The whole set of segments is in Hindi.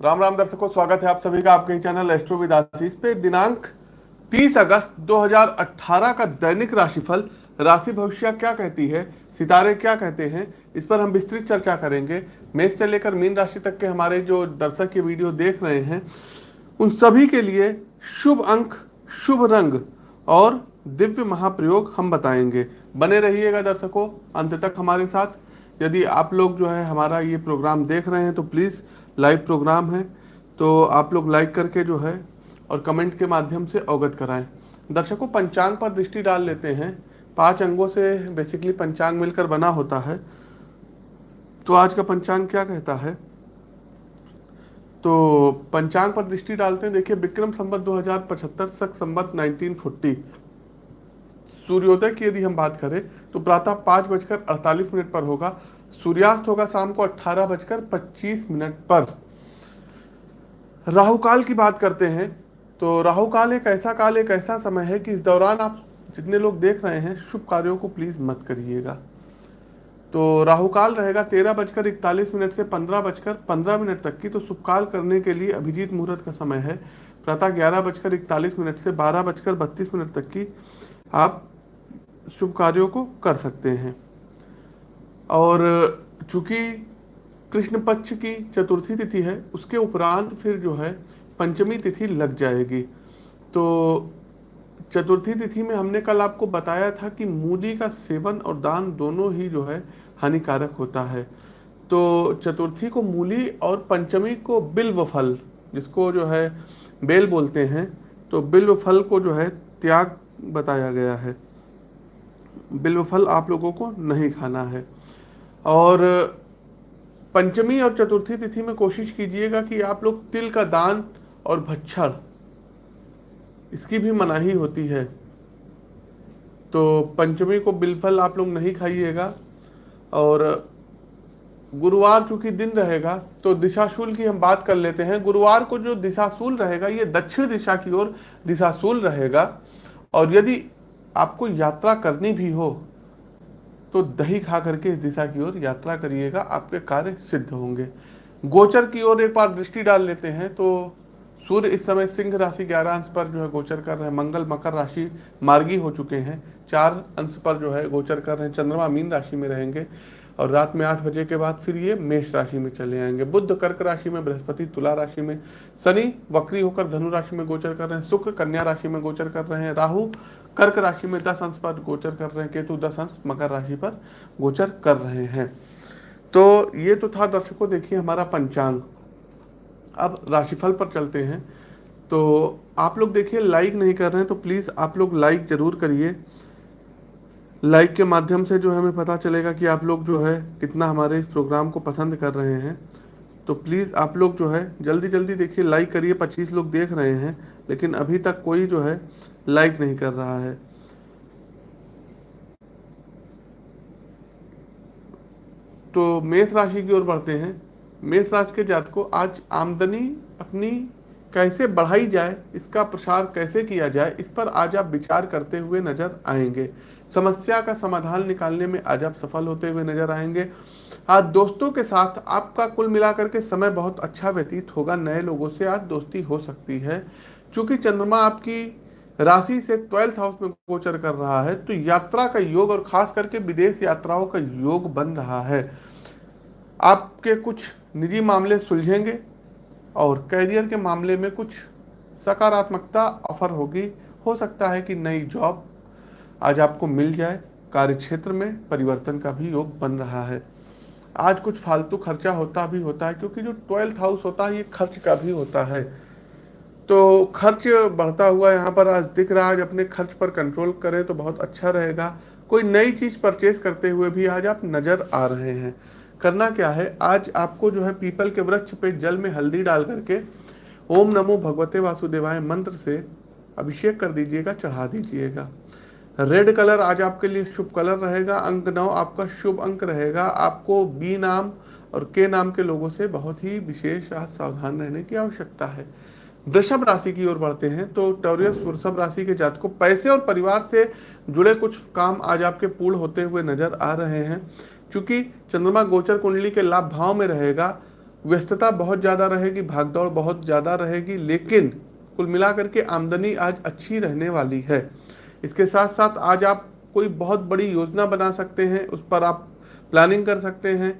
राम राम दर्शकों, स्वागत है आप सभी का आपके चैनल एस्ट्रो विदासीस पे। दिनांक 30 अगस्त 2018 का दैनिक राशिफल, राशि भविष्य क्या कहती है, सितारे क्या कहते हैं, इस पर हम विस्तृत चर्चा करेंगे। मेष से लेकर मीन राशि तक के हमारे जो दर्शक ये वीडियो देख रहे हैं, उन सभी के लिए शुभ अंक, शुभ रंग और दिव्य महाप्रयोग हम बताएँगे। बने रहिएगा दर्शकों, अंत तक हमारे साथ यदि आप लोग जो है हमारा ये प्रोग्राम देख रहे हैं तो प्लीज़ लाइव प्रोग्राम है। तो आप लोग लाइक करके जो है और कमेंट के माध्यम से अवगत कराएँ। दर्शकों, पंचांग पर दृष्टि डाल लेते हैं। पाँच अंगों से बेसिकली पंचांग मिलकर बना होता है। तो आज का पंचांग क्या कहता है? तो पंचांग पर दृष्टि डालते हैं। देखिए, विक्रम संबत 2075 सख संबत 1940 सूर्योदय की यदि हम बात करें तो प्रातः पाँच बजकर अड़तालीस मिनट पर होगा, सूर्यास्त होगा शाम को अट्ठारह बजकर पच्चीस मिनट पर। राहु काल की बात करते हैं तो राहु काल एक ऐसा काल, एक ऐसा समय है कि इस दौरान आप जितने लोग देख रहे हैं, शुभ कार्यों को प्लीज़ मत करिएगा। तो राहु काल रहेगा तेरह बजकर इकतालीस मिनट से पंद्रह बजकर पंद्रह मिनट तक की तो शुभ काल करने के लिए अभिजीत मुहूर्त का समय है। प्रातः ग्यारह बजकर इकतालीस मिनट से बारह बजकर बत्तीस मिनट तक की आप शुभ कार्यों को कर सकते हैं। और चूँकि कृष्ण पक्ष की चतुर्थी तिथि है, उसके उपरांत फिर जो है पंचमी तिथि लग जाएगी। तो चतुर्थी तिथि में हमने कल आपको बताया था कि मूली का सेवन और दान दोनों ही जो है हानिकारक होता है। तो चतुर्थी को मूली और पंचमी को बिल्व फल, जिसको जो है बेल बोलते हैं तो बिल्व फल को जो है त्याग बताया गया है। बिल्व फल आप लोगों को नहीं खाना है। और पंचमी और चतुर्थी तिथि में कोशिश कीजिएगा कि आप लोग तिल का दान और भच्छड़ इसकी भी मनाही होती है। तो पंचमी को बिलफल आप लोग नहीं खाइएगा और गुरुवार चूँकि दिन रहेगा तो दिशाशूल की हम बात कर लेते हैं। गुरुवार को जो दिशाशूल रहेगा, ये दक्षिण दिशा की ओर दिशाशूल रहेगा। और यदि आपको यात्रा करनी भी हो तो दही खा करके इस दिशा की ओर यात्रा करिएगा, आपके कार्य सिद्ध होंगे। गोचर की ओर एक बार दृष्टि डाल लेते हैं तो सूर्य इस समय सिंह राशि ग्यारह अंश पर जो है गोचर कर रहे हैं। मंगल, मकर राशि मार्गी हो चुके हैं। चार अंश पर जो है गोचर कर रहे हैं। चंद्रमा मीन राशि में रहेंगे और रात में आठ बजे के बाद फिर ये मेष राशि में चले आएँगे। बुद्ध कर्क राशि में, बृहस्पति तुला राशि में, शनि वक्री होकर धनु राशि में गोचर कर रहे हैं। शुक्र कन्या राशि में गोचर कर रहे हैं। राहु कर्क राशि में दस अंश पर गोचर कर रहे हैं, केतु दस अंश मकर राशि पर गोचर कर रहे हैं। तो ये तो था दर्शकों, देखिए हमारा पंचांग। अब राशिफल पर चलते हैं। तो आप लोग देखिए लाइक नहीं कर रहे हैं तो प्लीज़ आप लोग लाइक ज़रूर करिए। लाइक के माध्यम से जो है हमें पता चलेगा कि आप लोग जो है कितना हमारे इस प्रोग्राम को पसंद कर रहे हैं। तो प्लीज़ आप लोग जो है जल्दी जल्दी देखिए लाइक करिए। पच्चीस लोग देख रहे हैं, लेकिन अभी तक कोई जो है लाइक नहीं कर रहा है। तो मेष राशि की ओर बढ़ते हैं। मेष राशि के जात को आज आमदनी अपनी कैसे बढ़ाई जाए, इसका प्रसार कैसे किया जाए, इस पर आज आप विचार करते हुए नज़र आएँगे। समस्या का समाधान निकालने में आज आप सफल होते हुए नज़र आएँगे। आज दोस्तों के साथ आपका कुल मिलाकर के समय बहुत अच्छा व्यतीत होगा। नए लोगों से आज दोस्ती हो सकती है। चूँकि चंद्रमा आपकी राशि से ट्वेल्थ हाउस में गोचर कर रहा है तो यात्रा का योग और खास करके विदेश यात्राओं का योग बन रहा है। आपके कुछ निजी मामले सुलझेंगे और कैरियर के मामले में कुछ सकारात्मकता ऑफ़र होगी। हो सकता है कि नई जॉब आज आपको मिल जाए कार्य क्षेत्र में परिवर्तन का भी योग बन रहा है। आज कुछ फालतू खर्चा होता भी होता है, क्योंकि जो ट्वेल्थ हाउस होता है, ये खर्च का भी होता है। तो खर्च बढ़ता हुआ यहाँ पर आज दिख रहा है। अपने खर्च पर कंट्रोल करें तो बहुत अच्छा रहेगा। कोई नई चीज़ परचेज करते हुए भी आज आप नज़र आ रहे हैं। करना क्या है? आज आपको जो है पीपल के वृक्ष पे जल में हल्दी डाल करके ओम नमो भगवते वासुदेवाय मंत्र से अभिषेक कर दीजिएगा, चढ़ा दीजिएगा। रेड कलर आज आपके लिए शुभ कलर रहेगा। अंक नौ आपका शुभ अंक रहेगा। आपको बी नाम और के नाम के लोगों से बहुत ही विशेष आज सावधान रहने की आवश्यकता है। वृषभ राशि की ओर बढ़ते हैं तो टोरियस वृषभ राशि के जात को पैसे और परिवार से जुड़े कुछ काम आज आपके पूर्ण होते हुए नज़र आ रहे हैं। क्योंकि चंद्रमा गोचर कुंडली के लाभ भाव में रहेगा, व्यस्तता बहुत ज़्यादा रहेगी, भागदौड़ बहुत ज़्यादा रहेगी, लेकिन कुल मिलाकर के आमदनी आज अच्छी रहने वाली है। इसके साथ साथ आज आप कोई बहुत बड़ी योजना बना सकते हैं, उस पर आप प्लानिंग कर सकते हैं।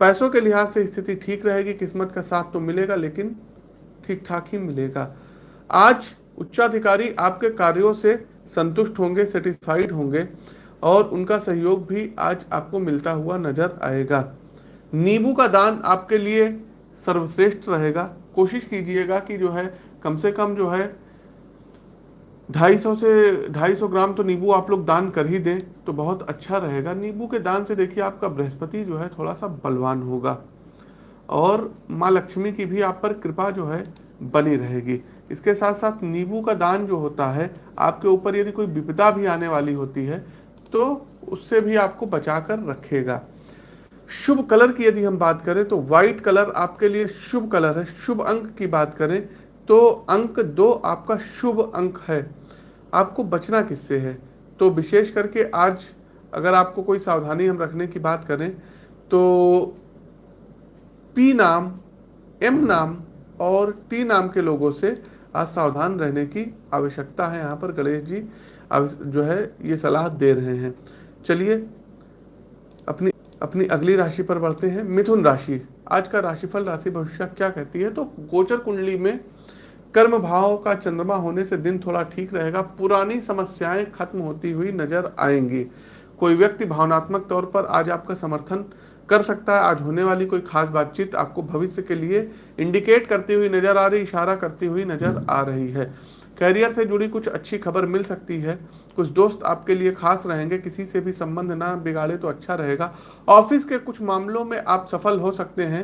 पैसों के लिहाज से स्थिति ठीक रहेगी, किस्मत का साथ तो मिलेगा, लेकिन ठीक ठाक ही मिलेगा। आज उच्चाधिकारी आपके कार्यों से संतुष्ट होंगे सेटिस्फाइड होंगे और उनका सहयोग भी आज आपको मिलता हुआ नज़र आएगा। नींबू का दान आपके लिए सर्वश्रेष्ठ रहेगा। कोशिश कीजिएगा कि जो है, कम से कम जो है, ढाई सौ से, ढाई सौ ग्राम तो नींबू आप लोग दान कर ही दें तो बहुत अच्छा रहेगा। नींबू के दान से देखिए आपका बृहस्पति जो है थोड़ा सा बलवान होगा और माँ लक्ष्मी की भी आप पर कृपा जो है बनी रहेगी। इसके साथ साथ नींबू का दान जो होता है, आपके ऊपर यदि कोई विपदा भी आने वाली होती है तो उससे भी आपको बचा कर रखेगा। शुभ कलर की यदि हम बात करें तो व्हाइट कलर आपके लिए शुभ कलर है। शुभ अंक की बात करें तो अंक दो आपका शुभ अंक है। आपको बचना किससे है? तो विशेष करके आज अगर आपको कोई सावधानी हम रखने की बात करें तो पी नाम एम नाम और टी नाम के लोगों से आज सावधान रहने की आवश्यकता है। यहाँ पर गणेश जी जो है ये सलाह दे रहे हैं। चलिए, अपनी अपनी अगली राशि पर बढ़ते हैं। मिथुन राशि, आज का राशिफल राशि भविष्य क्या कहती है? तो गोचर कुंडली में कर्म भाव का चंद्रमा होने से दिन थोड़ा ठीक रहेगा। पुरानी समस्याएँ खत्म होती हुई नज़र आएँगी। कोई व्यक्ति भावनात्मक तौर पर आज आपका समर्थन कर सकता है। आज होने वाली कोई खास बातचीत आपको भविष्य के लिए इंडिकेट करती हुई नज़र आ रही, इशारा करती हुई नज़र आ रही है। करियर से जुड़ी कुछ अच्छी खबर मिल सकती है। कुछ दोस्त आपके लिए खास रहेंगे, किसी से भी संबंध ना बिगाड़े तो अच्छा रहेगा। ऑफ़िस के कुछ मामलों में आप सफल हो सकते हैं।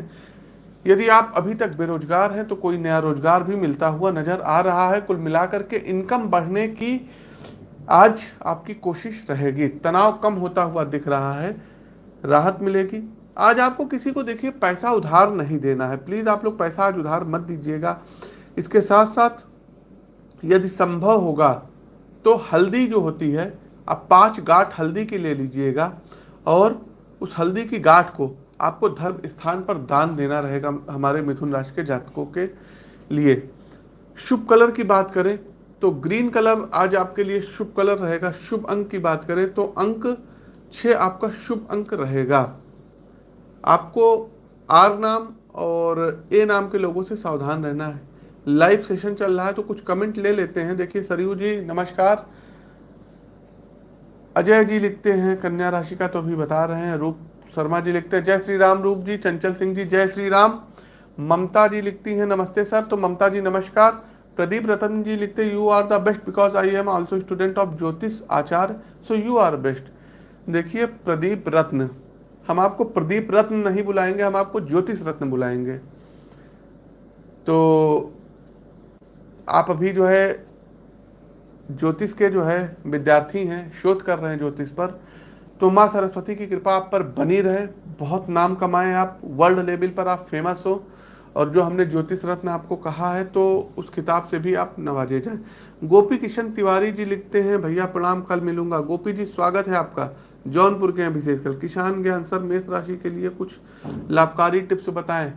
यदि आप अभी तक बेरोजगार हैं तो कोई नया रोज़गार भी मिलता हुआ नज़र आ रहा है। कुल मिलाकर के इनकम बढ़ने की आज आपकी कोशिश रहेगी। तनाव कम होता हुआ दिख रहा है। राहत मिलेगी। आज आपको किसी को देखिए, पैसा उधार नहीं देना है। प्लीज़ आप लोग पैसा आज उधार मत दीजिएगा। इसके साथ साथ यदि संभव होगा तो हल्दी जो होती है, आप पाँच गांठ हल्दी की ले लीजिएगा और उस हल्दी की गांठ को आपको धर्म स्थान पर दान देना रहेगा हमारे मिथुन राशि के जातकों के लिए। शुभ कलर की बात करें तो ग्रीन कलर आज आपके लिए शुभ कलर रहेगा। शुभ अंक की बात करें तो अंक छः आपका शुभ अंक रहेगा। आपको आर नाम और ए नाम के लोगों से सावधान रहना है। लाइव सेशन चल रहा है तो कुछ कमेंट ले लेते हैं। देखिए, सरयू जी, नमस्कार। अजय जी लिखते हैं, कन्या राशि का तो अभी बता रहे हैं। रूप शर्मा जी लिखते हैं, जय श्री राम। रूप जी, चंचल सिंह जी, जय श्री राम। ममता जी लिखती हैं, नमस्ते सर। तो ममता जी, नमस्कार। प्रदीप रतन जी लिखते हैं you are the best because I am also student of Jyotish Acharya so you are best देखिए, प्रदीप रत्न। हम आपको प्रदीप रत्न नहीं बुलाएँगे, हम आपको ज्योतिष रत्न बुलाएँगे। तो आप अभी जो है, ज्योतिष के जो है, विद्यार्थी हैं, शोध कर रहे हैं ज्योतिष पर। तो माँ सरस्वती की कृपा आप पर बनी रहे, बहुत नाम कमाएँ आप, वर्ल्ड लेवल पर आप फ़ेमस हो, और जो हमने ज्योतिष रत्न आपको कहा है तो उस किताब से भी आप नवाजे जाएँ। गोपी किशन तिवारी जी लिखते हैं, भैया प्रणाम, कल मिलूँगा। गोपी जी, स्वागत है आपका। जौनपुर के हैं विशेषकर। किसान ज्ञान सर, मेष राशि के लिए कुछ लाभकारी टिप्स बताएँ।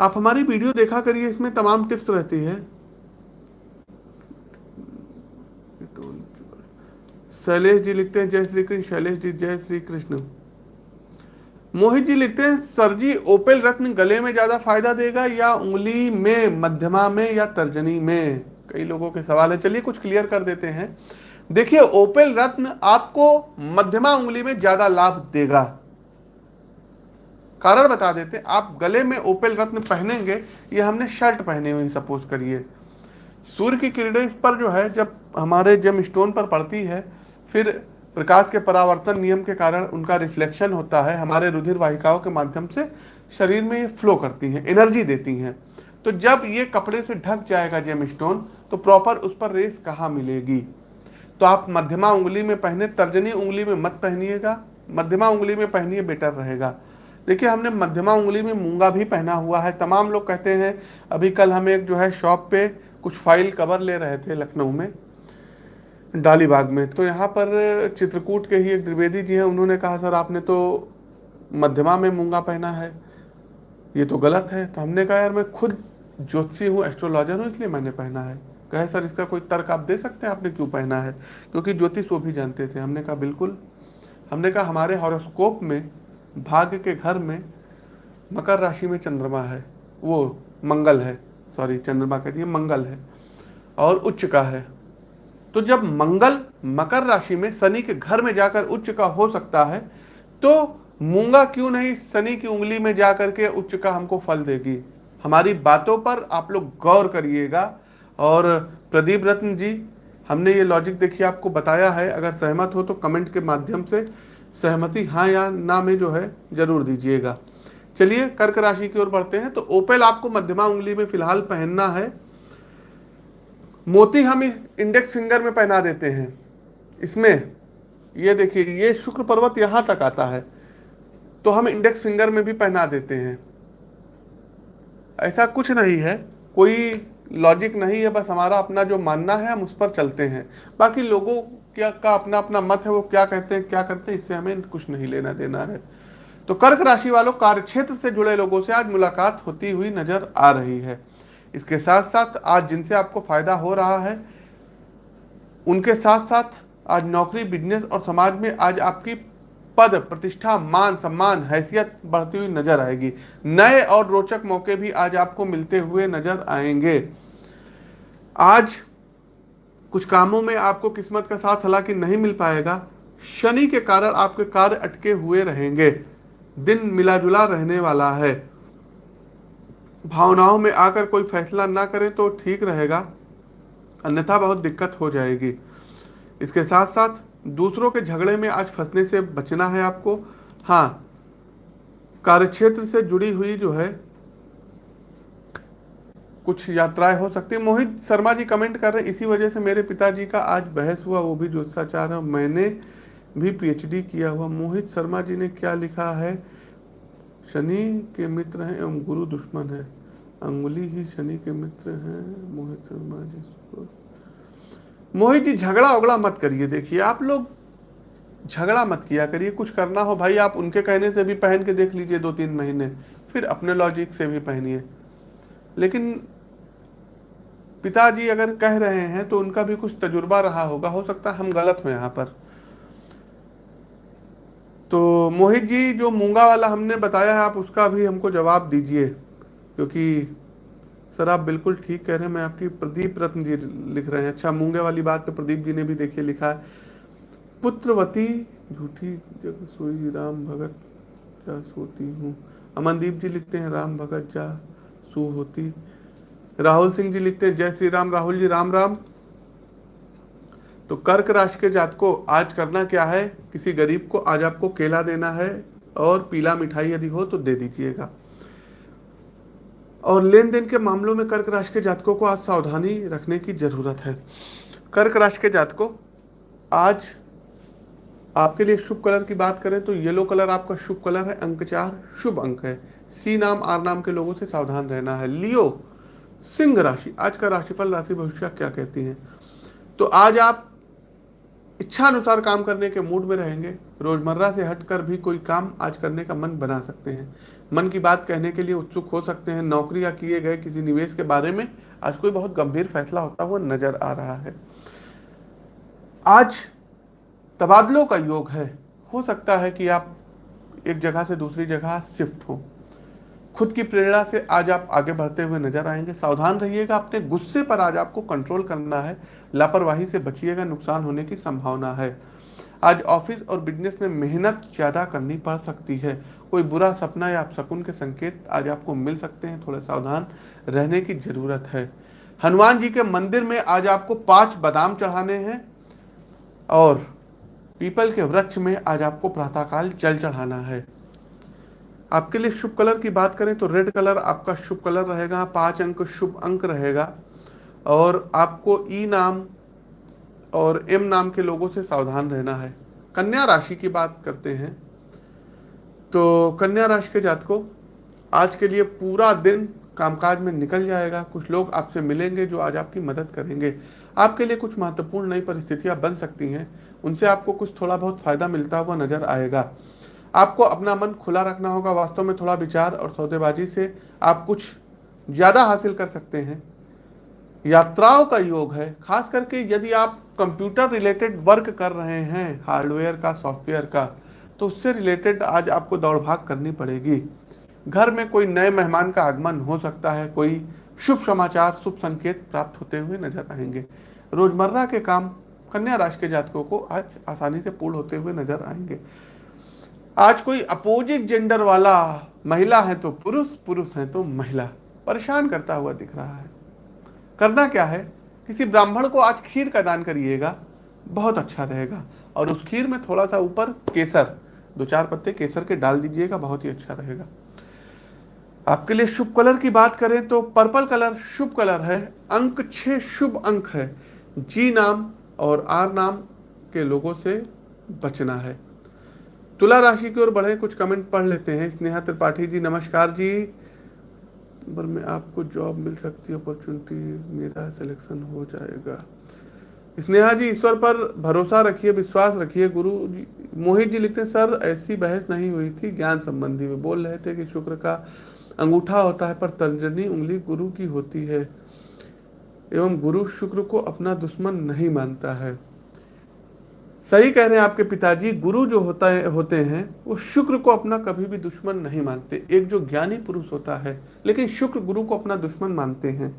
आप हमारी वीडियो देखा करिए, इसमें तमाम टिप्स रहती है। शैलेश जी लिखते हैं, जय श्री कृष्ण। शैलेश जी, जय श्री कृष्ण। मोहित जी लिखते हैं, सर जी, ओपेल रत्न गले में ज़्यादा फ़ायदा देगा या उंगली में, मध्यमा में या तर्जनी में? कई लोगों के सवाल है। चलिए कुछ क्लियर कर देते हैं। देखिए, ओपेल रत्न आपको मध्यमा उंगली में ज़्यादा लाभ देगा। कारण बता देते आप गले में ओपेल रत्न पहनेंगे, ये हमने शर्ट पहनी हुई, सपोज़ करिए। सूर्य की किरणें इस पर जो है, जब हमारे जम स्टोन पर पड़ती है, फिर प्रकाश के परावर्तन नियम के कारण उनका रिफ्लेक्शन होता है, हमारे रुधिर वाहिकाओं के माध्यम से शरीर में ये फ्लो करती हैं, एनर्जी देती हैं। तो जब ये कपड़े से ढक जाएगा जेम स्टोन तो प्रॉपर उस पर रेस कहाँ मिलेगी? तो आप मध्यमा उंगली में पहने, तर्जनी उंगली में मत पहनिएगा। मध्यमा उंगली में पहनिए, बेटर रहेगा। देखिए, हमने मध्यमा उंगली में मूँगा भी पहना हुआ है। तमाम लोग कहते हैं, अभी कल हम एक जो है शॉप पे कुछ फ़ाइल कवर ले रहे थे लखनऊ में, डालीबाग में। तो यहाँ पर चित्रकूट के ही एक द्विवेदी जी हैं, उन्होंने कहा, सर, आपने तो मध्यमा में मूँगा पहना है। ये तो गलत है। तो हमने कहा, यार, मैं खुद ज्योतिषी हूँ, एस्ट्रोलॉजर हूँ, इसलिए मैंने पहना है। कहे सर, इसका कोई तर्क आप दे सकते हैं? आपने क्यों पहना है? क्योंकि ज्योतिष वो भी जानते थे। हमने कहा, बिल्कुल। हमने कहा, हमारे हॉरोस्कोप में, भाग्य के घर में मकर राशि में चंद्रमा है। वो मंगल है। सॉरी, चंद्रमा कहती है मंगल है और उच्च का है। तो जब मंगल मकर राशि में शनि के घर में जाकर उच्च का हो सकता है तो मूँगा क्यों नहीं, शनि की उंगली में जाकर के उच्च का हमको फल देगी? हमारी बातों पर आप लोग गौर करिएगा। और प्रदीप रत्न जी, हमने ये लॉजिक देखिए, आपको बताया है, अगर सहमत हो तो कमेंट के माध्यम से सहमति हाँ या ना में जो है, ज़रूर दीजिएगा। चलिए, कर्क राशि की ओर बढ़ते हैं तो ओपेल आपको मध्यमा उंगली में फ़िलहाल पहनना है। मोती हम इंडेक्स फिंगर में पहना देते हैं। इसमें, ये देखिए, ये शुक्र पर्वत यहाँ तक आता है तो हम इंडेक्स फिंगर में भी पहना देते हैं। ऐसा कुछ नहीं है, कोई लॉजिक नहीं है, बस हमारा अपना जो मानना है, हम उस पर चलते हैं। बाकी लोगों क्या, का अपना अपना मत है, वो क्या कहते हैं, क्या करते हैं, इससे हमें कुछ नहीं लेना देना है। तो कर्क राशि वालों, कार्यक्षेत्र से जुड़े लोगों से आज मुलाकात होती हुई नज़र आ रही है। इसके साथ साथ आज जिनसे आपको फ़ायदा हो रहा है, उनके साथ साथ आज नौकरी बिज़नेस और समाज में आज आपकी पद, प्रतिष्ठा, मान, सम्मान, हैसियत बढ़ती हुई नज़र आएगी। नए और रोचक मौके भी आज आपको मिलते हुए नज़र आएँगे। आज कुछ कामों में आपको किस्मत का साथ हालाँकि नहीं मिल पाएगा। शनि के कारण आपके कार्य अटके हुए रहेंगे। दिन मिला जुला रहने वाला है। भावनाओं में आकर कोई फैसला ना करें तो ठीक रहेगा। अन्यथा बहुत दिक्कत हो जाएगी। इसके साथ साथ दूसरों के झगड़े में आज फंसने से बचना है आपको? हाँ कार्यक्षेत्र से जुड़ी हुई जो है, कुछ यात्राएँ हो सकती है। मोहित शर्मा जी कमेंट कर रहे हैं, इसी वजह से मेरे पिताजी का आज बहस हुआ, वो भी ज्योतिषाचार है मैंने भी पीएचडी किया हुआ। मोहित शर्मा जी ने क्या लिखा है? शनि के मित्र हैं, एवं गुरु दुश्मन है। अंगुली ही शनि के मित्र हैं, मोहित शर्मा जी मोहित जी, झगड़ा उगड़ा मत करिए। देखिए, आप लोग झगड़ा मत किया करिए। कुछ करना हो भाई, आप उनके कहने से भी पहन के देख लीजिए दो तीन महीने, फिर अपने लॉजिक से भी पहनिए। लेकिन पिताजी अगर कह रहे हैं तो उनका भी कुछ तजुर्बा रहा होगा। हो सकता है हम गलत हो यहाँ पर। तो मोहित जी, जो मूँगा वाला हमने बताया है, आप उसका भी हमको जवाब दीजिए, क्योंकि सर, आप बिल्कुल ठीक कह रहे हैं। मैं आपकी प्रदीप रत्न जी लिख रहे हैं। अच्छा मूँगे वाली बात पे प्रदीप जी ने भी देखिए लिखा है। पुत्रवती झूठी जग सोई, राम भगत जा सोती हूँ। अमनदीप जी लिखते हैं, राम भगत जा सू होती। राहुल सिंह जी लिखते हैं, जय श्री राम। राहुल जी, राम राम। तो कर्क राशि के जात को आज करना क्या है? किसी गरीब को आज आपको केला देना है और पीला मिठाई यदि हो तो दे दीजिएगा। और लेन देन के मामलों में कर्क राशि के जातकों को आज सावधानी रखने की ज़रूरत है। कर्क राशि के जातकों, आज आपके लिए शुभ कलर की बात करें तो येलो कलर आपका शुभ कलर है, अंक चार शुभ अंक है। सी नाम, आर नाम के लोगों से सावधान रहना है। लियो, सिंह राशि, आज का राशिफल, राशि भविष्य क्या कहती है? तो आज आप इच्छा अनुसार काम करने के मूड में रहेंगे। रोज़मर्रा से हटकर भी कोई काम आज करने का मन बना सकते हैं। मन की बात कहने के लिए उत्सुक हो सकते हैं। नौकरी या किए गए किसी निवेश के बारे में आज कोई बहुत गंभीर फैसला होता हुआ नज़र आ रहा है। आज तबादलों का योग है। हो सकता है कि आप एक जगह से दूसरी जगह शिफ्ट हो। खुद की प्रेरणा से आज आप आगे बढ़ते हुए नज़र आएँगे। सावधान रहिएगा, अपने गुस्से पर आज आपको कंट्रोल करना है। लापरवाही से बचिएगा, नुकसान होने की संभावना है। आज ऑफ़िस और बिज़नेस में मेहनत ज़्यादा करनी पड़ सकती है। कोई बुरा सपना या शकुन के संकेत आज आपको मिल सकते हैं। थोड़ा सावधान रहने की ज़रूरत है। हनुमान जी के मंदिर में आज आपको पाँच बादाम चढ़ाने हैं और पीपल के वृक्ष में आज आपको प्रातःकाल जल चढ़ाना है। आपके लिए शुभ कलर की बात करें तो रेड कलर आपका शुभ कलर रहेगा, पाँच अंक शुभ अंक रहेगा। और आपको ई नाम और एम नाम के लोगों से सावधान रहना है। कन्या राशि की बात करते हैं। तो कन्या राशि के जातकों, आज के लिए पूरा दिन कामकाज में निकल जाएगा। कुछ लोग आपसे मिलेंगे जो आज आपकी मदद करेंगे। आपके लिए कुछ महत्वपूर्ण नई परिस्थितियाँ बन सकती हैं। उनसे आपको कुछ थोड़ा बहुत फ़ायदा मिलता हुआ नज़र आएगा। आपको अपना मन खुला रखना होगा, वास्तव में थोड़ा विचार और सौदेबाजी से आप कुछ ज़्यादा हासिल कर सकते हैं। यात्राओं का योग है, खास करके यदि आप कंप्यूटर रिलेटेड वर्क कर रहे हैं, हार्डवेयर का, सॉफ्टवेयर का तो उससे रिलेटेड आज आपको दौड़ भाग करनी पड़ेगी। घर में कोई नए मेहमान का आगमन हो सकता है, कोई शुभ समाचार, शुभ संकेत प्राप्त होते हुए नज़र आएँगे। रोज़मर्रा के काम कन्या राशि के जातकों को आज आसानी से पूर्ण होते हुए नज़र आएँगे। आज कोई अपोजिट जेंडर वाला महिला है तो पुरुष पुरुष है तो महिला। परेशान करता हुआ दिख रहा है। करना क्या है? किसी ब्राह्मण को आज खीर का दान करिएगा, बहुत अच्छा रहेगा। और उस खीर में थोड़ा सा ऊपर केसर, दो चार पत्ते केसर के डाल दीजिएगा, बहुत ही अच्छा रहेगा। आपके लिए शुभ कलर की बात करें तो पर्पल कलर शुभ कलर है, अंक छह शुभ अंक है। जी नाम और आर नाम के लोगों से बचना है। तुला राशि की ओर बढ़े, कुछ कमेंट पढ़ लेते हैं। स्नेहा त्रिपाठी जी, नमस्कार जी। पर में आपको जॉब मिल सकती है अपॉर्चुनिटी मेरा सिलेक्शन हो जाएगा। स्नेहा जी, ईश्वर पर भरोसा रखिए, विश्वास रखिए। गुरु जी, मोहित जी लिखते हैं, सर, ऐसी बहस नहीं हुई थी ज्ञान संबंधी में। बोल रहे थे कि शुक्र का अंगूठा होता है, पर तर्जनी उंगली गुरु की होती है। एवं गुरु शुक्र को अपना दुश्मन नहीं मानता है। सही कह रहे हैं आपके पिताजी, गुरु जो होता है, होते हैं, वो शुक्र को अपना कभी भी दुश्मन नहीं मानते। एक जो ज्ञानी पुरुष होता है, लेकिन शुक्र गुरु को अपना दुश्मन मानते हैं।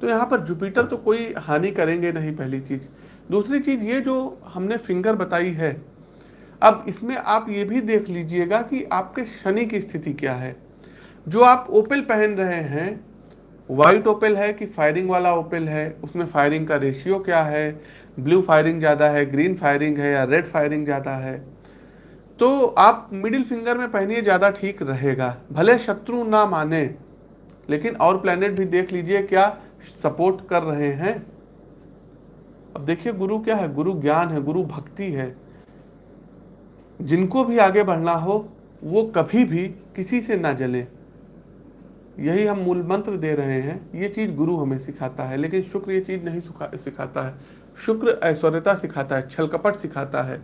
तो यहाँ पर जुपिटर तो कोई हानि करेंगे नहीं, पहली चीज़। दूसरी चीज़ ये जो हमने फिंगर बताई है, अब इसमें आप ये भी देख लीजिएगा कि आपके शनि की स्थिति क्या है। जो आप ओपेल पहन रहे हैं, व्हाइट ओपेल है कि फायरिंग वाला ओपेल है, उसमें फायरिंग का रेशियो क्या है ब्लू फायरिंग ज़्यादा है, ग्रीन फायरिंग है या रेड फायरिंग ज़्यादा है तो आप मिडिल फिंगर में पहनिए, ज़्यादा ठीक रहेगा। भले शत्रु ना माने, लेकिन और प्लेनेट भी देख लीजिए क्या सपोर्ट कर रहे हैं। अब देखिए, गुरु क्या है? गुरु ज्ञान है, गुरु भक्ति है। जिनको भी आगे बढ़ना हो, वो कभी भी किसी से ना जले। यही हम मूल मंत्र दे रहे हैं। ये चीज़ गुरु हमें सिखाता है, लेकिन शुक्र ये चीज़ नहीं सिखाता है। शुक्र ऐश्वर्यता सिखाता है, छल कपट सिखाता है।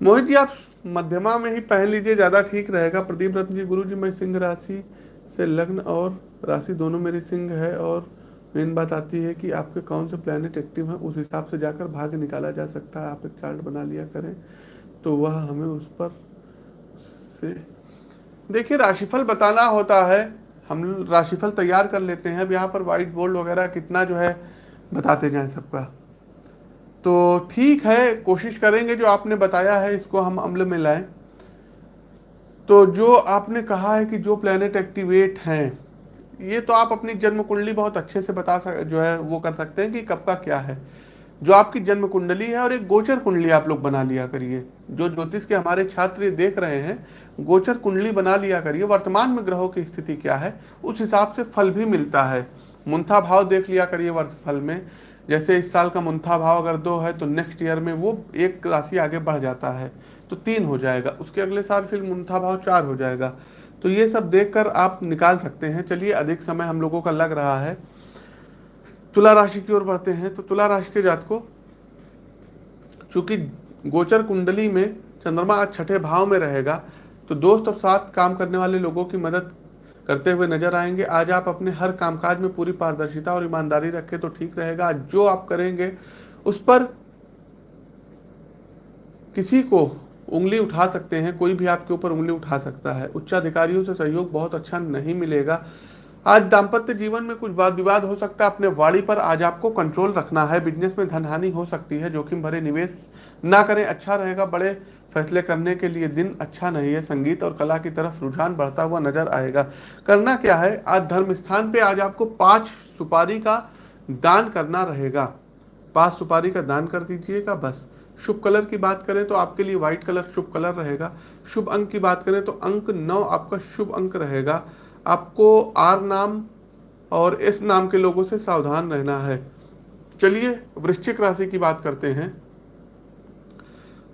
मोहित जी, आप मध्यमा में ही पहन लीजिए, ज़्यादा ठीक रहेगा। प्रदीप रत्न जी, गुरु जी, मैं सिंह राशि से लग्न और राशि दोनों मेरी सिंह है और मेन बात आती है कि आपके कौन से प्लैनेट एक्टिव हैं, उस हिसाब से जाकर भाग्य निकाला जा सकता है। आप एक चार्ट बना लिया करें तो वह हमें उस पर से देखिए, राशिफल बताना होता है। हम राशिफल तैयार कर लेते हैं। अब यहाँ पर व्हाइट बोर्ड वगैरह कितना जो है बताते जाएँ सबका। तो ठीक है, कोशिश करेंगे, जो आपने बताया है, इसको हम अमल में लाएँ। तो जो आपने कहा है कि जो प्लेनेट एक्टिवेट हैं, ये तो आप अपनी जन्म कुंडली बहुत अच्छे से बता सक, जो है, वो कर सकते हैं कि कब का क्या है। जो आपकी जन्म कुंडली है और एक गोचर कुंडली आप लोग बना लिया करिए। जो ज्योतिष के हमारे छात्र देख रहे हैं गोचर कुंडली बना लिया करिए। वर्तमान में ग्रहों की स्थिति क्या है? उस हिसाब से फल भी मिलता है। मुंथा भाव देख लिया करिए वर्ष फल में। जैसे इस साल का मुंथा भाव अगर दो है तो नेक्स्ट ईयर में वो एक राशि आगे बढ़ जाता है तो तीन हो जाएगा। उसके अगले साल फिर मुंथा भाव चार हो जाएगा। तो ये सब देखकर आप निकाल सकते हैं। चलिए, अधिक समय हम लोगों का लग रहा है। तुला राशि की ओर बढ़ते हैं। तो तुला राशि के जात को चूँकि गोचर कुंडली में चंद्रमा छठे भाव में रहेगा तो दोस्त और साथ काम करने वाले लोगों की मदद करते हुए नज़र आएँगे। आज आप अपने हर कामकाज में पूरी पारदर्शिता और ईमानदारी रखें तो ठीक रहेगा। जो आप करेंगे, उस पर किसी को उंगली उठा सकते हैं, कोई भी आपके ऊपर उंगली उठा सकता है। उच्चाधिकारियों से सहयोग बहुत अच्छा नहीं मिलेगा। आज दाम्पत्य जीवन में कुछ वाद विवाद हो सकता है। अपने वाड़ी पर आज आपको कंट्रोल रखना है। बिज़नेस में धनहानि हो सकती है। जोखिम भरे निवेश ना करें। अच्छा रहेगा। बड़े फैसले करने के लिए दिन अच्छा नहीं है, संगीत और कला की तरफ़ रुझान बढ़ता हुआ नज़र आएगा। करना क्या है? आज धर्म स्थान पे आज आपको पाँच सुपारी का दान करना रहेगा। पाँच सुपारी का दान कर दीजिएगा बस। शुभ कलर की बात करें तो आपके लिए व्हाइट कलर शुभ कलर रहेगा। शुभ अंक की बात करें तो अंक नौ आपका शुभ अंक रहेगा। आपको आर नाम और एस नाम के लोगों से सावधान रहना है। चलिए वृश्चिक राशि की बात करते हैं।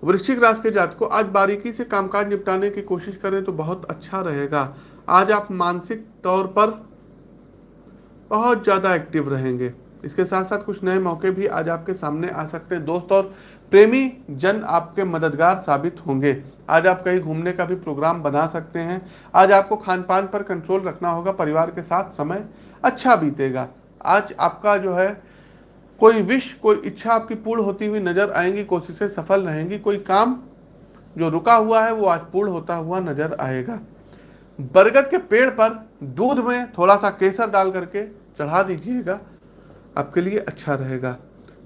वृश्चिक राशि के जात को आज बारीकी से कामकाज निपटाने की कोशिश करें तो बहुत अच्छा रहेगा। आज आप मानसिक तौर पर बहुत ज़्यादा एक्टिव रहेंगे। इसके साथ साथ कुछ नए मौके भी आज आपके सामने आ सकते हैं। दोस्त और प्रेमी जन आपके मददगार साबित होंगे। आज आप कहीं घूमने का भी प्रोग्राम बना सकते हैं। आज आपको खान पान पर कंट्रोल रखना होगा। परिवार के साथ समय अच्छा बीतेगा। आज आपका जो है कोई विश, कोई इच्छा आपकी पूर्ण होती हुई नज़र आएँगी, कोशिशें सफल रहेंगी, कोई काम जो रुका हुआ है, वो आज पूर्ण होता हुआ नज़र आएगा। बरगद के पेड़ पर दूध में थोड़ा सा केसर डाल करके चढ़ा दीजिएगा, आपके लिए अच्छा रहेगा।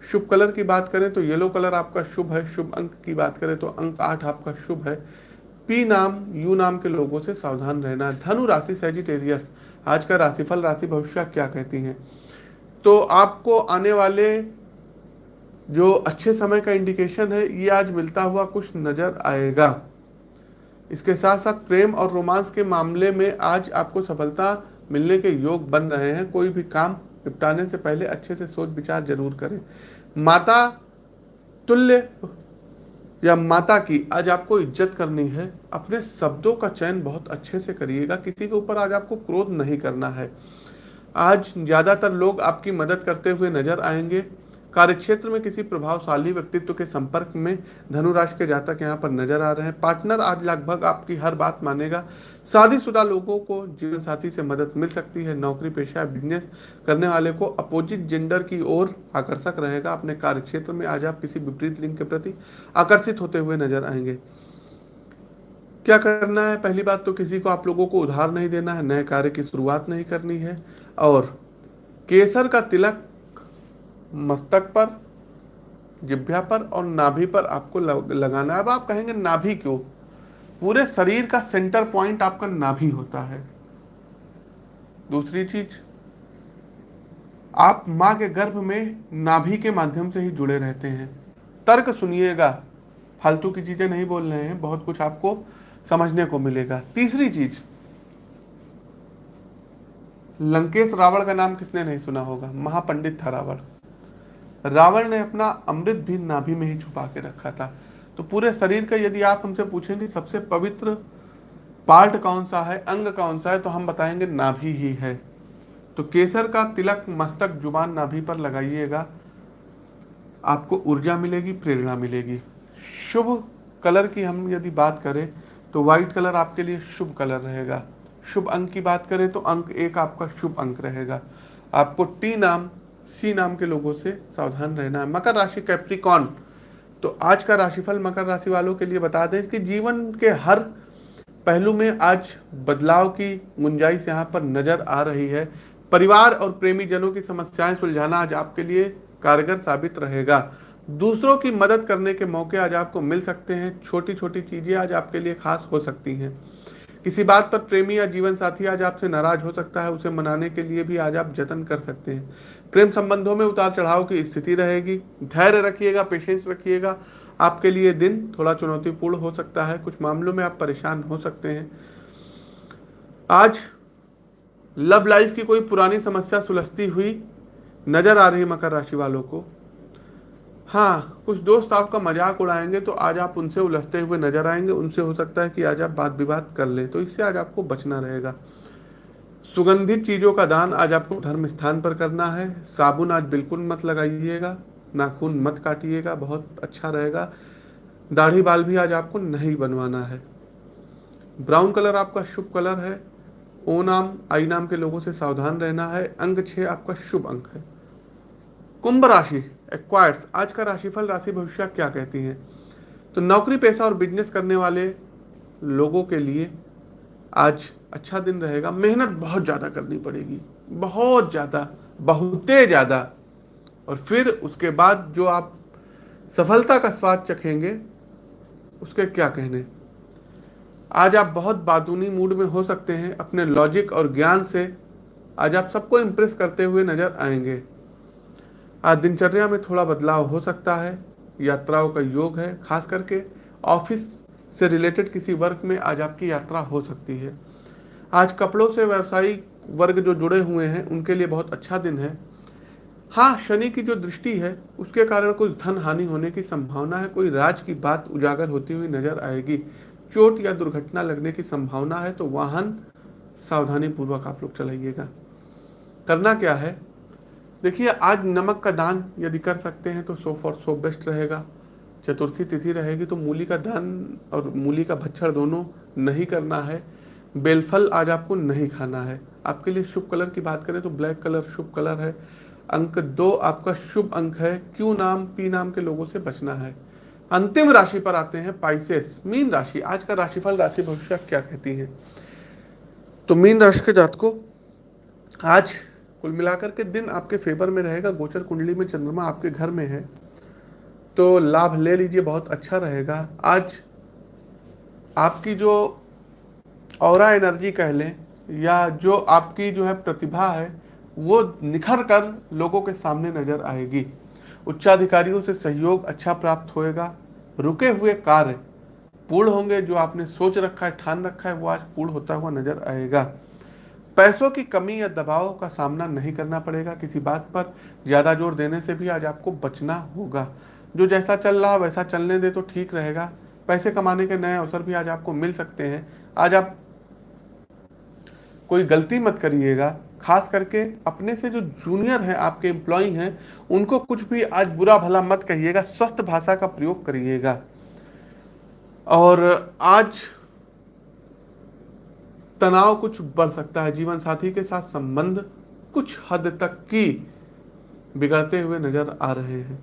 शुभ कलर की बात करें तो येलो कलर आपका शुभ है, शुभ अंक की बात करें तो अंक आठ आपका शुभ है। पी नाम, यू नाम के लोगों से सावधान रहना। धनु राशि सेजिटेरियस आज का राशिफल राशि भविष्य क्या कहती हैं? तो आपको आने वाले जो अच्छे समय का इंडिकेशन है, ये आज मिलता हुआ कुछ नज़र आएगा। इसके साथ साथ प्रेम और रोमांस के मामले में आज आपको सफलता मिलने के योग बन रहे हैं। कोई भी काम निपटाने से पहले अच्छे से सोच विचार ज़रूर करें। माता तुल्य या माता की आज आपको इज़्ज़त करनी है। अपने शब्दों का चयन बहुत अच्छे से करिएगा। किसी के ऊपर आज आपको क्रोध नहीं करना है। आज ज़्यादातर लोग आपकी मदद करते हुए नज़र आएँगे। कार्यक्षेत्र में किसी प्रभावशाली व्यक्तित्व के संपर्क में धनुराशि के जातक यहाँ पर नज़र आ रहे हैं। पार्टनर आज लगभग आपकी हर बात मानेगा। शादीशुदा लोगों को जीवन साथी से मदद मिल सकती है। नौकरी पेशा बिज़नेस करने वाले को अपोजिट जेंडर की ओर आकर्षक रहेगा। अपने कार्य क्षेत्र में आज आप किसी विपरीत लिंग के प्रति आकर्षित होते हुए नज़र आएँगे। क्या करना है? पहली बात तो किसी को आप लोगों को उधार नहीं देना है। नए कार्य की शुरुआत नहीं करनी है। और केसर का तिलक मस्तक पर जिभ्या पर और नाभि पर आपको लगाना है। अब आप कहेंगे, नाभि क्यों? पूरे शरीर का सेंटर पॉइंट आपका नाभि होता है। दूसरी चीज़, आप माँ के गर्भ में नाभि के माध्यम से ही जुड़े रहते हैं। तर्क सुनिएगा। फालतू की चीज़ें नहीं बोल रहे हैं, बहुत कुछ आपको समझने को मिलेगा। तीसरी चीज़ लंकेश रावण का नाम किसने नहीं सुना होगा? महापंडित था रावण रावण ने अपना अमृत भी नाभि में ही छुपा के रखा था। तो पूरे शरीर का यदि आप हमसे पूछेंगे, सबसे पवित्र पार्ट कौन सा है, अंग कौन सा है तो हम बताएँगे नाभि ही है। तो केसर का तिलक मस्तक ज़ुबान नाभि पर लगाइएगा। आपको ऊर्जा मिलेगी, प्रेरणा मिलेगी। शुभ कलर की हम यदि बात करें तो व्हाइट कलर आपके लिए शुभ कलर रहेगा। शुभ अंक की बात करें तो अंक एक आपका शुभ अंक रहेगा। आपको टी नाम सी नाम के लोगों से सावधान रहना है। मकर राशि कैप्रिकॉन तो आज का राशिफल मकर राशि वालों के लिए बता दें कि जीवन के हर पहलू में आज बदलाव की गुंजाइश यहाँ पर नज़र आ रही है। परिवार और प्रेमी जनों की समस्याएँ सुलझाना आज आपके लिए कारगर साबित रहेगा। दूसरों की मदद करने के मौके आज आपको मिल सकते हैं। छोटी छोटी चीज़ें आज आपके लिए खास हो सकती हैं। किसी बात पर प्रेमी या जीवन साथी आज आपसे नाराज़ हो सकता है, उसे मनाने के लिए भी आज आप जतन कर सकते हैं। प्रेम संबंधों में उतार चढ़ाव की स्थिति रहेगी। धैर्य रखिएगा पेशेंस रखिएगा। आपके लिए दिन थोड़ा चुनौतीपूर्ण हो सकता है। कुछ मामलों में आप परेशान हो सकते हैं। आज लव लाइफ की कोई पुरानी समस्या सुलझती हुई नज़र आ रही मकर राशि वालों को। हाँ कुछ दोस्त आपका मज़ाक उड़ाएँगे तो आज आप उनसे उलझते हुए नज़र आएँगे। उनसे हो सकता है कि आज आप बात विवाद कर लें तो इससे आज आपको बचना रहेगा। सुगंधित चीज़ों का दान आज आपको धर्म स्थान पर करना है। साबुन आज बिल्कुल मत लगाइएगा, नाखून मत काटिएगा, बहुत अच्छा रहेगा। दाढ़ी बाल भी आज आपको नहीं बनवाना है। ब्राउन कलर आपका शुभ कलर है। ओ नाम, आई नाम के लोगों से सावधान रहना है। अंक छः आपका शुभ अंक है। कुंभ राशि एक्वायर्स आज का राशिफल, राशि भविष्य क्या कहती है? तो नौकरी, पैसा और बिज़नेस करने वाले लोगों के लिए आज अच्छा दिन रहेगा। मेहनत बहुत ज़्यादा करनी पड़ेगी। बहुत ज़्यादा, बहुते ज़्यादा। और फिर उसके बाद जो आप सफलता का स्वाद चखेंगे, उसके क्या कहने? आज आप बहुत बातूनी मूड में हो सकते हैं। अपने लॉजिक और ज्ञान से आज आप सबको इम्प्रेस करते हुए नज़र आएँगे। दिनचर्या में थोड़ा बदलाव हो सकता है। यात्राओं का योग है, खास करके ऑफ़िस से रिलेटेड किसी वर्क में आज आपकी यात्रा हो सकती है। आज कपड़ों से व्यवसायिक वर्ग जो जुड़े हुए हैं, उनके लिए बहुत अच्छा दिन है। हाँ शनि की जो दृष्टि है, उसके कारण कुछ धन हानि होने की संभावना है। कोई राज की बात उजागर होती हुई नज़र आएगी। चोट या दुर्घटना लगने की संभावना है तो वाहन सावधानी पूर्वक आप लोग चलाइएगा। करना क्या है? देखिए, आज नमक का दान यदि कर सकते हैं तो सो फॉर सो बेस्ट रहेगा। चतुर्थी तिथि रहेगी तो मूली का दान और मूली का भच्छर दोनों नहीं करना है। बेलफल आज आपको नहीं खाना है। आपके लिए शुभ कलर की बात करें तो ब्लैक कलर शुभ कलर है। अंक दो, आपका शुभ अंक है। क्यू नाम, पी नाम के लोगों से बचना है। अंतिम राशि पर आते हैं पाइसेस मीन राशि। आज का राशिफल, राशि भविष्य क्या कहती है? तो मीन राशि के जात को आज कुल मिलाकर के दिन आपके फेवर में रहेगा, गोचर कुंडली में चंद्रमा आपके घर में है। तो लाभ ले लीजिए, बहुत अच्छा रहेगा। आज आपकी जो और एनर्जी कह लें, या जो आपकी जो है प्रतिभा है, वो निखर कर लोगों के सामने नज़र आएगी। उच्चाधिकारियों से सहयोग अच्छा प्राप्त होएगा। रुके हुए कार्य पूर्ण होंगे, जो आपने सोच रखा है, ठान रखा है, वो आज पूर्ण होता हुआ नज़र आएगा। पैसों की कमी या दबाव का सामना नहीं करना पड़ेगा किसी बात पर। ज़्यादा ज़ोर देने से भी आज आपको बचना होगा। जो जैसा चल रहा, वैसा चलने दे तो ठीक रहेगा। पैसे कमाने के नए अवसर भी आज आपको मिल सकते हैं। आज आप कोई गलती मत करिएगा। खास करके अपने से जो जूनियर हैं, आपके एम्प्लॉय हैं, उनको कुछ भी आज बुरा भला मत कहिएगा। स्वस्थ भाषा का प्रयोग करिएगा। और आज तनाव कुछ बढ़ सकता है, जीवन साथी के साथ संबंध कुछ हद तक की बिगड़ते हुए नज़र आ रहे हैं।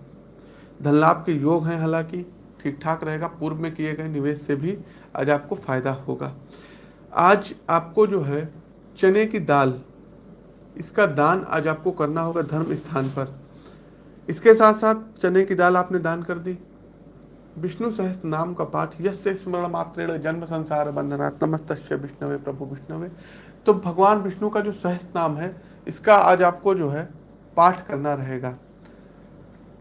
धन लाभ के योग हैं, हालाँकि ठीक ठाक रहेगा, पूर्व में किए गए निवेश से भी आज आपको फ़ायदा होगा। आज आपको जो है, चने की दाल, इसका दान आज आपको करना होगा धर्म स्थान पर। इसके साथ साथ चने की दाल आपने दान कर दी। विष्णु सहस्त्र नाम का पाठ यश स्मरण मात्र जन्म संसार बंधना नमस्त विष्णवे, प्रभु विष्णवे। तो भगवान विष्णु का जो सहस्त्र नाम है, इसका आज आपको जो है, पाठ करना रहेगा।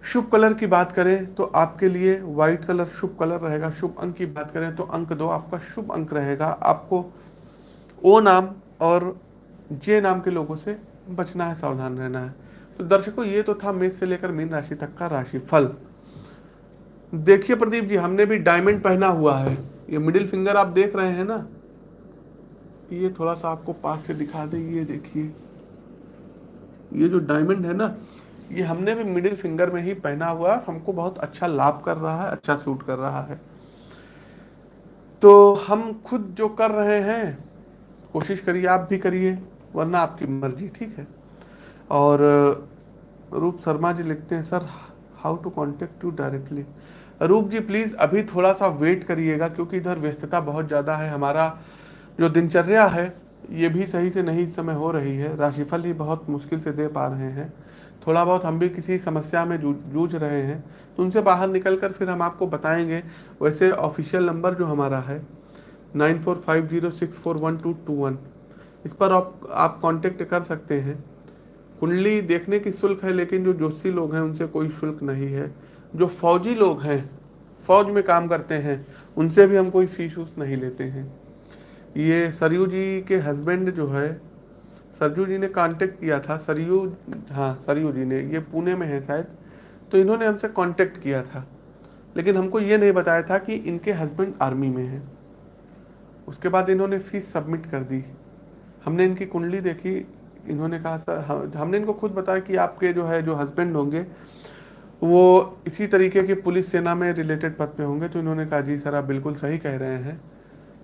शुभ कलर की बात करें तो आपके लिए व्हाइट कलर शुभ कलर रहेगा। शुभ अंक की बात करें तो अंक दो, आपका शुभ अंक रहेगा। आपको ओ नाम और जे नाम के लोगों से बचना है, सावधान रहना है। तो दर्शकों, ये तो था मेष से लेकर मीन राशि तक का राशि फल देखिए प्रदीप जी, हमने भी डायमंड पहना हुआ है। ये मिडिल फिंगर आप देख रहे हैं ना? ये थोड़ा सा आपको पास से दिखा दे, ये देखिए। ये जो डायमंड है ना, ये हमने भी मिडिल फिंगर में ही पहना हुआ है। हमको बहुत अच्छा लाभ कर रहा है अच्छा सूट कर रहा है। तो हम खुद जो कर रहे हैं, कोशिश करिए, आप भी करिए, वरना आपकी मर्ज़ी, ठीक है? और, रूप शर्मा जी लिखते हैं, sir how to contact you directly Roop ji please अभी थोड़ा सा वेट करिएगा, क्योंकि इधर व्यस्तता बहुत ज़्यादा है। हमारा जो दिनचर्या है, ये भी सही से नहीं इस समय हो रही है। राशिफल ही बहुत मुश्किल से दे पा रहे हैं। थोड़ा बहुत हम भी किसी समस्या में जूझ रहे हैं। तो उनसे बाहर निकल कर फिर हम आपको बताएँगे। वैसे ऑफिशियल नंबर जो हमारा है nine four five zero six four one two two one इस पर आप आप कांटेक्ट कर सकते हैं। कुंडली देखने की शुल्क है, लेकिन जो जोशी लोग हैं, उनसे कोई शुल्क नहीं है। जो फौजी लोग हैं, फौज में काम करते हैं, उनसे भी हम कोई फ़ीस उस नहीं लेते हैं। ये सरयू जी के हस्बैंड जो है सरजू जी ने कांटेक्ट किया था, सरयू हाँ सरयू जी ने, ये पुणे में है शायद तो इन्होंने हमसे कांटेक्ट किया था। लेकिन हमको ये नहीं बताया था कि इनके हस्बैंड आर्मी में हैं। उसके बाद इन्होंने फ़ीस सबमिट कर दी। हमने इनकी कुंडली देखी, इन्होंने कहा, सर हमने इनको खुद बताया कि आपके जो है, जो हस्बैंड होंगे वो इसी तरीके के पुलिस सेना में रिलेटेड पद पे होंगे तो इन्होंने कहा, जी सर, आप बिल्कुल सही कह रहे हैं।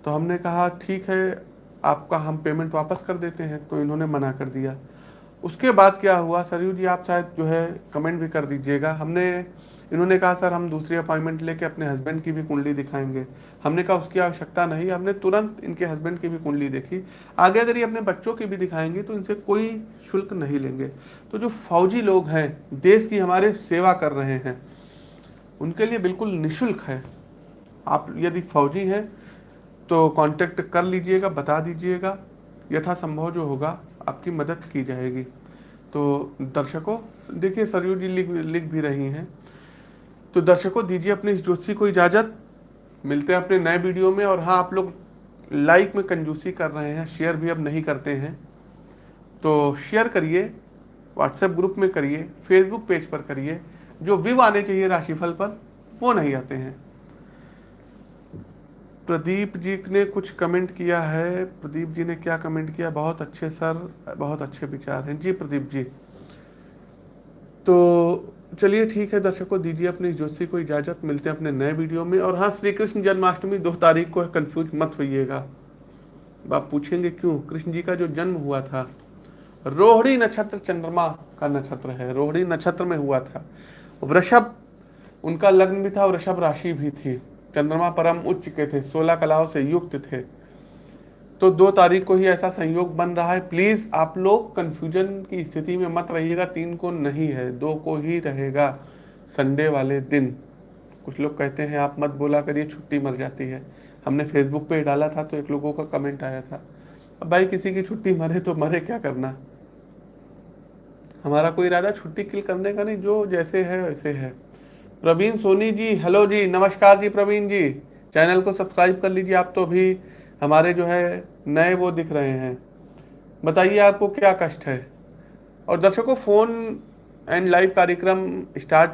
तो हमने कहा, ठीक है, आपका हम पेमेंट वापस कर देते हैं। तो इन्होंने मना कर दिया। उसके बाद क्या हुआ? सरयू जी, आप शायद जो है कमेंट भी कर दीजिएगा। हमने, इन्होंने कहा, सर, हम दूसरी अपॉइंटमेंट लेके अपने हस्बैंड की भी कुंडली दिखाएँगे। हमने कहा, उसकी आवश्यकता नहीं। हमने तुरंत इनके हस्बैंड की भी कुंडली देखी। आगे अगर ये अपने बच्चों की भी दिखाएँगे तो इनसे कोई शुल्क नहीं लेंगे। तो जो फौजी लोग हैं, देश की हमारे सेवा कर रहे हैं, उनके लिए बिल्कुल निःशुल्क है। आप यदि फौजी हैं तो कांटेक्ट कर लीजिएगा, बता दीजिएगा। यथासंभव जो होगा आपकी मदद की जाएगी। तो दर्शकों, देखिए सरयू जी लिख लिख भी रही हैं। तो दर्शकों, दीजिए अपने इस ज्योतिषी को इजाज़त। मिलते हैं अपने नए वीडियो में और हाँ आप लोग लाइक में कंजूसी कर रहे हैं, शेयर भी अब नहीं करते हैं। तो शेयर करिए, व्हाट्सएप ग्रुप में करिए, फेसबुक पेज पर करिए, जो व्यू आने चाहिए राशिफल पर, वो नहीं आते हैं। प्रदीप जी ने कुछ कमेंट किया है। प्रदीप जी ने क्या कमेंट किया? बहुत अच्छे सर, बहुत अच्छे विचार हैं। जी प्रदीप जी। तो चलिए ठीक है, दर्शकों, दीजिए अपनी ज्योतिषी को इजाज़त। मिलते हैं अपने नए वीडियो में। और हाँ श्री कृष्ण जन्माष्टमी दो तारीख को कंफ्यूज मत होइएगा। आप पूछेंगे क्यों? कृष्ण जी का जो जन्म हुआ था, रोहिणी नक्षत्र चंद्रमा का नक्षत्र है। रोहिणी नक्षत्र में हुआ था। वृषभ, उनका लग्न भी था वृषभ राशि भी थी। चंद्रमा परम उच्च के थे, सोलह कलाओं से युक्त थे। तो दो तारीख को ही ऐसा संयोग बन रहा है। प्लीज़ आप लोग कंफ्यूजन की स्थिति में मत रहिएगा, तीन को नहीं है, दो को ही रहेगा संडे वाले दिन। कुछ लोग कहते हैं, आप मत बोला करिए, छुट्टी मर जाती है। हमने फेसबुक पे डाला था तो एक लोगों का कमेंट आया था। अब भाई, किसी की छुट्टी मरे तो मरे क्या करना? हमारा कोई इरादा छुट्टी किल करने का नहीं, जो जैसे है, वैसे है। प्रवीण सोनी जी हेलो जी, नमस्कार जी प्रवीण जी। चैनल को सब्सक्राइब कर लीजिए आप तो अभी हमारे जो है, नए वो दिख रहे हैं। बताइए आपको क्या कष्ट है? और दर्शकों फ़ोन एंड लाइव कार्यक्रम स्टार्ट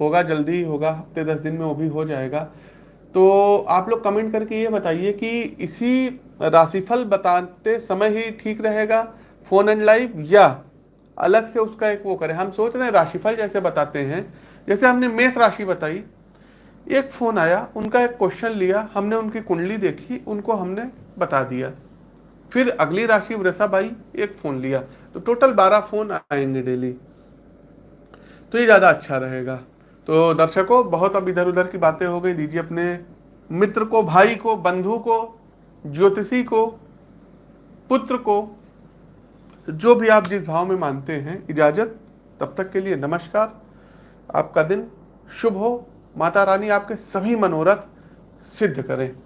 होगा, जल्दी ही होगा, हफ़्ते दस दिन में वो भी हो जाएगा। तो आप लोग कमेंट करके ये बताइए कि इसी राशिफल बताते समय ही ठीक रहेगा फ़ोन एंड लाइव या अलग से उसका एक वो करें? हम सोच रहे हैं राशिफल जैसे बताते हैं। जैसे हमने मेष राशि बताई, एक फ़ोन आया, उनका एक क्वेश्चन लिया, हमने उनकी कुंडली देखी, उनको हमने बता दिया। फिर अगली राशि वृषभ आई एक फ़ोन लिया। तो टोटल बारह फ़ोन आएँगे डेली तो ये ज़्यादा अच्छा रहेगा। तो दर्शकों, बहुत अब इधर उधर की बातें हो गई। दीजिए अपने मित्र को, भाई को, बंधु को, ज्योतिषी को, पुत्र को, जो भी आप जिस भाव में मानते हैं, इजाज़त। तब तक के लिए नमस्कार। आपका दिन शुभ हो। माता रानी आपके सभी मनोरथ सिद्ध करें।